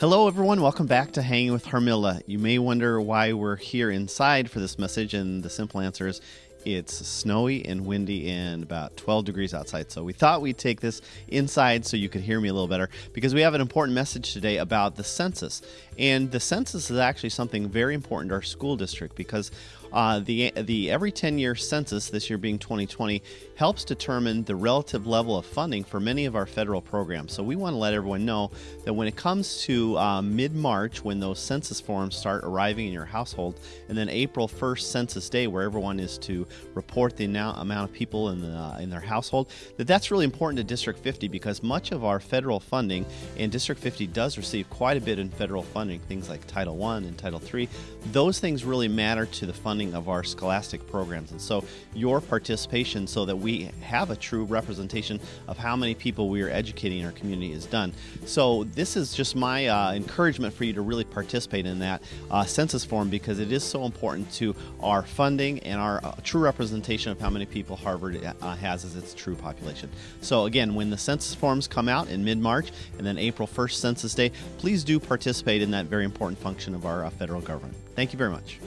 Hello, everyone. Welcome back to Hanging with Harmilda. You may wonder why we're here inside for this message, and the simple answer is it's snowy and windy and about 12 degrees outside. So we thought we'd take this inside so you could hear me a little better because we have an important message today about the census. And the census is actually something very important to our school district because uh, the the every 10 year census, this year being 2020, helps determine the relative level of funding for many of our federal programs. So we want to let everyone know that when it comes to uh, mid March, when those census forms start arriving in your household, and then April 1st, Census Day, where everyone is to report the amount of people in the, uh, in their household, that that's really important to District 50 because much of our federal funding, and District 50 does receive quite a bit in federal funding, things like Title I and Title III. Those things really matter to the funding of our scholastic programs. And so your participation so that we have a true representation of how many people we are educating in our community is done. So this is just my uh, encouragement for you to really participate in that uh, census form because it is so important to our funding and our uh, true representation of how many people Harvard uh, has as its true population. So again, when the census forms come out in mid-March and then April 1st Census Day, please do participate in that very important function of our uh, federal government. Thank you very much.